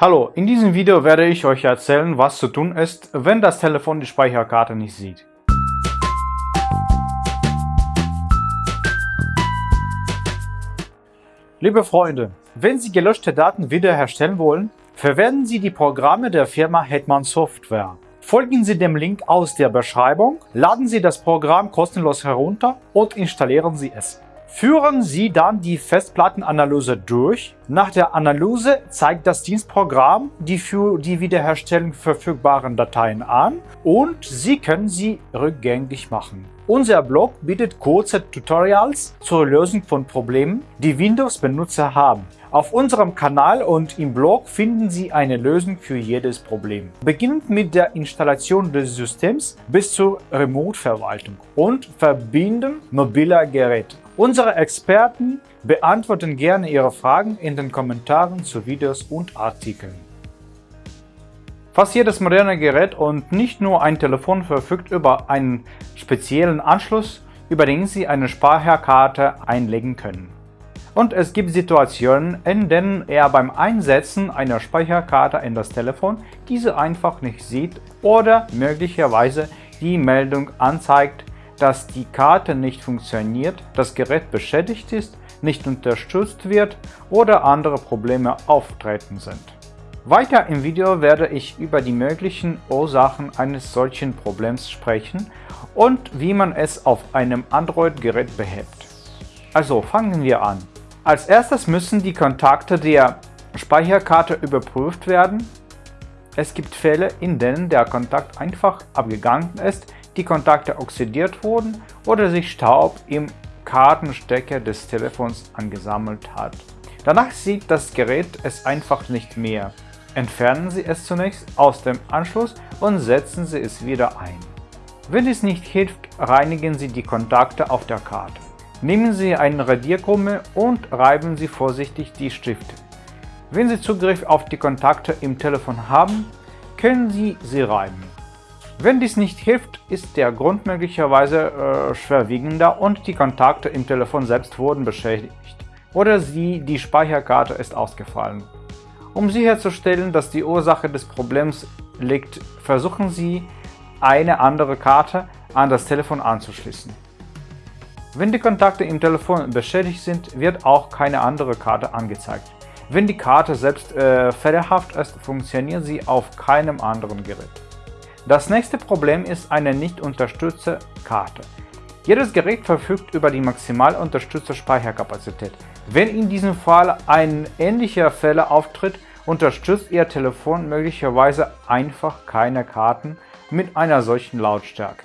Hallo, in diesem Video werde ich euch erzählen, was zu tun ist, wenn das Telefon die Speicherkarte nicht sieht. Liebe Freunde, wenn Sie gelöschte Daten wiederherstellen wollen, verwenden Sie die Programme der Firma Hetman Software. Folgen Sie dem Link aus der Beschreibung, laden Sie das Programm kostenlos herunter und installieren Sie es. Führen Sie dann die Festplattenanalyse durch. Nach der Analyse zeigt das Dienstprogramm die für die Wiederherstellung verfügbaren Dateien an und Sie können sie rückgängig machen. Unser Blog bietet kurze Tutorials zur Lösung von Problemen, die Windows-Benutzer haben. Auf unserem Kanal und im Blog finden Sie eine Lösung für jedes Problem. Beginnend mit der Installation des Systems bis zur Remote-Verwaltung und Verbinden mobiler Geräte. Unsere Experten beantworten gerne Ihre Fragen in den Kommentaren zu Videos und Artikeln. Fast jedes moderne Gerät und nicht nur ein Telefon verfügt über einen speziellen Anschluss, über den Sie eine Speicherkarte einlegen können. Und es gibt Situationen, in denen er beim Einsetzen einer Speicherkarte in das Telefon diese einfach nicht sieht oder möglicherweise die Meldung anzeigt, dass die Karte nicht funktioniert, das Gerät beschädigt ist, nicht unterstützt wird oder andere Probleme auftreten sind. Weiter im Video werde ich über die möglichen Ursachen eines solchen Problems sprechen und wie man es auf einem Android-Gerät behebt. Also fangen wir an. Als erstes müssen die Kontakte der Speicherkarte überprüft werden. Es gibt Fälle, in denen der Kontakt einfach abgegangen ist, die Kontakte oxidiert wurden oder sich Staub im Kartenstecker des Telefons angesammelt hat. Danach sieht das Gerät es einfach nicht mehr. Entfernen Sie es zunächst aus dem Anschluss und setzen Sie es wieder ein. Wenn es nicht hilft, reinigen Sie die Kontakte auf der Karte. Nehmen Sie eine Radierkrumme und reiben Sie vorsichtig die Stifte. Wenn Sie Zugriff auf die Kontakte im Telefon haben, können Sie sie reiben. Wenn dies nicht hilft, ist der Grund möglicherweise äh, schwerwiegender und die Kontakte im Telefon selbst wurden beschädigt oder sie, die Speicherkarte ist ausgefallen. Um sicherzustellen, dass die Ursache des Problems liegt, versuchen Sie, eine andere Karte an das Telefon anzuschließen. Wenn die Kontakte im Telefon beschädigt sind, wird auch keine andere Karte angezeigt. Wenn die Karte selbst äh, fehlerhaft ist, funktioniert sie auf keinem anderen Gerät. Das nächste Problem ist eine nicht unterstützte Karte. Jedes Gerät verfügt über die maximal unterstützte Speicherkapazität. Wenn in diesem Fall ein ähnlicher Fehler auftritt, unterstützt Ihr Telefon möglicherweise einfach keine Karten mit einer solchen Lautstärke.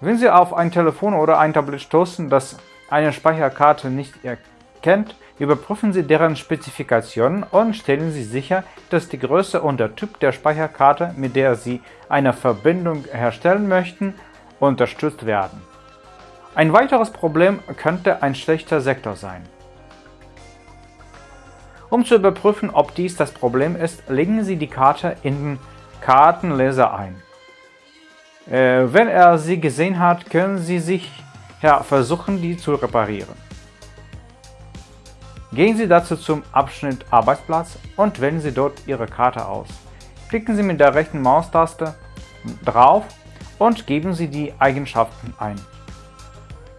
Wenn Sie auf ein Telefon oder ein Tablet stoßen, das eine Speicherkarte nicht erkennt, überprüfen Sie deren Spezifikationen und stellen Sie sicher, dass die Größe und der Typ der Speicherkarte, mit der Sie eine Verbindung herstellen möchten, unterstützt werden. Ein weiteres Problem könnte ein schlechter Sektor sein. Um zu überprüfen, ob dies das Problem ist, legen Sie die Karte in den Kartenleser ein. Äh, wenn er sie gesehen hat, können Sie sich ja, versuchen, die zu reparieren. Gehen Sie dazu zum Abschnitt Arbeitsplatz und wählen Sie dort Ihre Karte aus. Klicken Sie mit der rechten Maustaste drauf und geben Sie die Eigenschaften ein.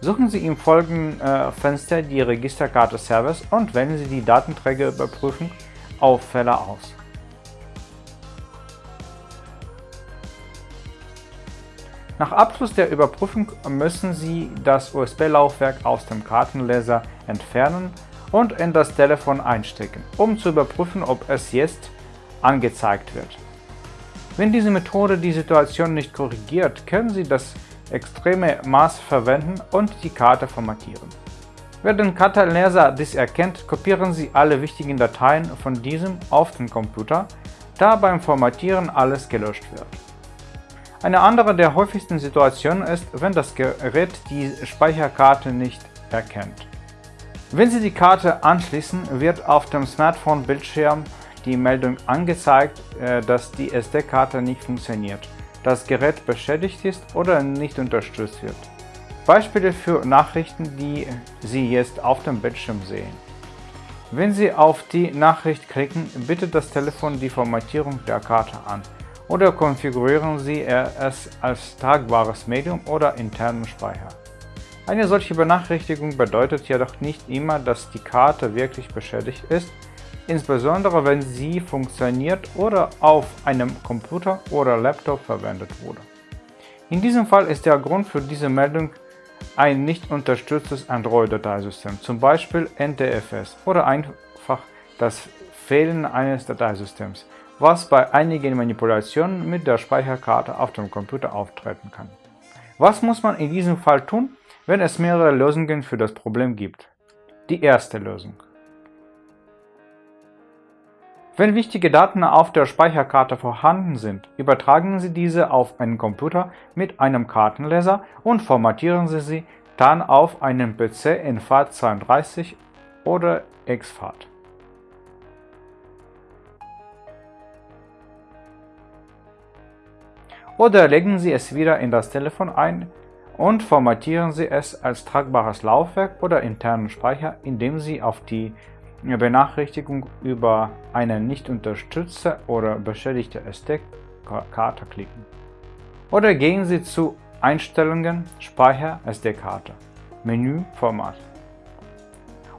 Suchen Sie im folgenden äh, Fenster die Registerkarte Service und wählen Sie die Datenträgerüberprüfung auf Fälle aus. Nach Abschluss der Überprüfung müssen Sie das USB-Laufwerk aus dem Kartenleser entfernen und in das Telefon einstecken, um zu überprüfen, ob es jetzt angezeigt wird. Wenn diese Methode die Situation nicht korrigiert, können Sie das extreme Maß verwenden und die Karte formatieren. Wenn der Kartenleser dies erkennt, kopieren Sie alle wichtigen Dateien von diesem auf den Computer, da beim Formatieren alles gelöscht wird. Eine andere der häufigsten Situationen ist, wenn das Gerät die Speicherkarte nicht erkennt. Wenn Sie die Karte anschließen, wird auf dem Smartphone-Bildschirm die Meldung angezeigt, äh, dass die SD-Karte nicht funktioniert, das Gerät beschädigt ist oder nicht unterstützt wird. Beispiele für Nachrichten, die Sie jetzt auf dem Bildschirm sehen. Wenn Sie auf die Nachricht klicken, bietet das Telefon die Formatierung der Karte an oder konfigurieren Sie es als tragbares Medium oder internen Speicher. Eine solche Benachrichtigung bedeutet jedoch nicht immer, dass die Karte wirklich beschädigt ist, insbesondere wenn sie funktioniert oder auf einem Computer oder Laptop verwendet wurde. In diesem Fall ist der Grund für diese Meldung ein nicht unterstütztes Android-Dateisystem, zum Beispiel NTFS oder einfach das Fehlen eines Dateisystems, was bei einigen Manipulationen mit der Speicherkarte auf dem Computer auftreten kann. Was muss man in diesem Fall tun, wenn es mehrere Lösungen für das Problem gibt? Die erste Lösung. Wenn wichtige Daten auf der Speicherkarte vorhanden sind, übertragen Sie diese auf einen Computer mit einem Kartenleser und formatieren Sie sie dann auf einen PC in FAT32 oder exFAT. Oder legen Sie es wieder in das Telefon ein und formatieren Sie es als tragbares Laufwerk oder internen Speicher, indem Sie auf die Benachrichtigung über eine nicht unterstützte oder beschädigte SD-Karte klicken. Oder gehen Sie zu Einstellungen Speicher SD-Karte, Menü Format.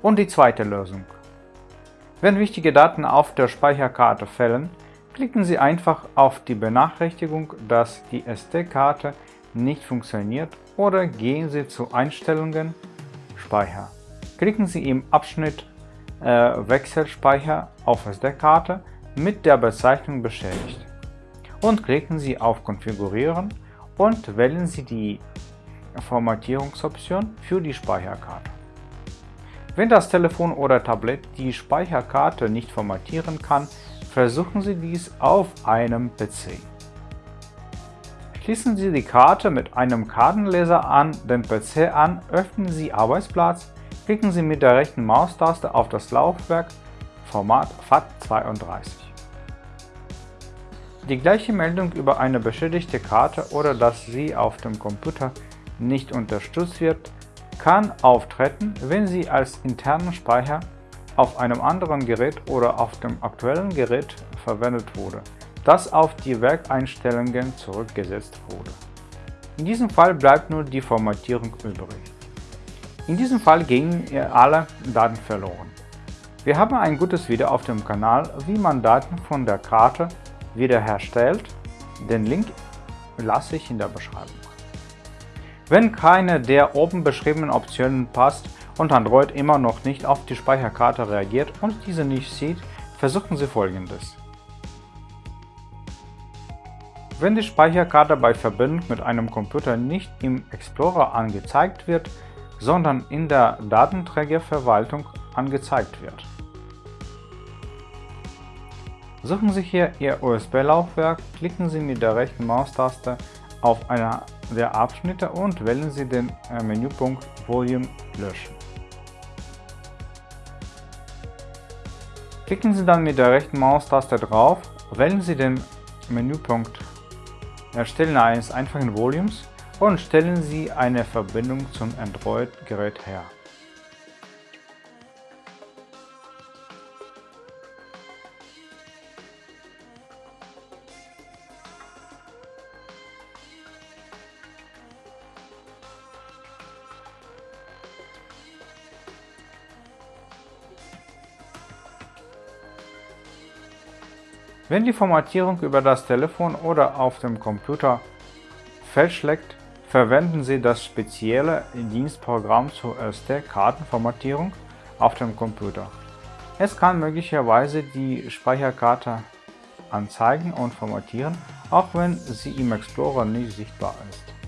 Und die zweite Lösung. Wenn wichtige Daten auf der Speicherkarte fällen, klicken Sie einfach auf die Benachrichtigung, dass die SD-Karte nicht funktioniert oder gehen Sie zu Einstellungen Speicher. Klicken Sie im Abschnitt äh, Wechselspeicher auf SD-Karte mit der Bezeichnung beschädigt und klicken Sie auf Konfigurieren und wählen Sie die Formatierungsoption für die Speicherkarte. Wenn das Telefon oder Tablet die Speicherkarte nicht formatieren kann, versuchen Sie dies auf einem PC. Schließen Sie die Karte mit einem Kartenleser an den PC an, öffnen Sie Arbeitsplatz, Klicken Sie mit der rechten Maustaste auf das Laufwerk Format FAT32. Die gleiche Meldung über eine beschädigte Karte oder dass sie auf dem Computer nicht unterstützt wird, kann auftreten, wenn sie als internen Speicher auf einem anderen Gerät oder auf dem aktuellen Gerät verwendet wurde, das auf die Werkeinstellungen zurückgesetzt wurde. In diesem Fall bleibt nur die Formatierung übrig. In diesem Fall gingen alle Daten verloren. Wir haben ein gutes Video auf dem Kanal, wie man Daten von der Karte wiederherstellt. Den Link lasse ich in der Beschreibung. Wenn keine der oben beschriebenen Optionen passt und Android immer noch nicht auf die Speicherkarte reagiert und diese nicht sieht, versuchen Sie folgendes. Wenn die Speicherkarte bei Verbindung mit einem Computer nicht im Explorer angezeigt wird, sondern in der Datenträgerverwaltung angezeigt wird. Suchen Sie hier Ihr USB-Laufwerk, klicken Sie mit der rechten Maustaste auf einer der Abschnitte und wählen Sie den äh, Menüpunkt Volume löschen. Klicken Sie dann mit der rechten Maustaste drauf, wählen Sie den Menüpunkt Erstellen eines einfachen Volumes und stellen Sie eine Verbindung zum Android-Gerät her. Wenn die Formatierung über das Telefon oder auf dem Computer fehlschlägt, verwenden Sie das spezielle Dienstprogramm zur SD-Kartenformatierung auf dem Computer. Es kann möglicherweise die Speicherkarte anzeigen und formatieren, auch wenn sie im Explorer nicht sichtbar ist.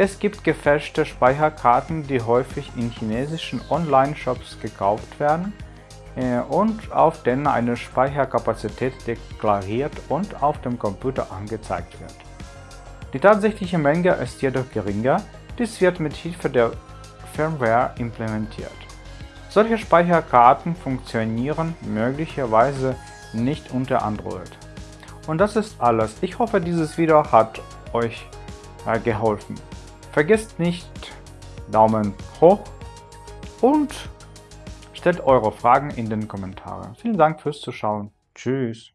Es gibt gefälschte Speicherkarten, die häufig in chinesischen Online-Shops gekauft werden äh, und auf denen eine Speicherkapazität deklariert und auf dem Computer angezeigt wird. Die tatsächliche Menge ist jedoch geringer, dies wird mit Hilfe der Firmware implementiert. Solche Speicherkarten funktionieren möglicherweise nicht unter Android. Und das ist alles. Ich hoffe, dieses Video hat euch äh, geholfen. Vergesst nicht Daumen hoch und stellt eure Fragen in den Kommentaren. Vielen Dank fürs Zuschauen. Tschüss.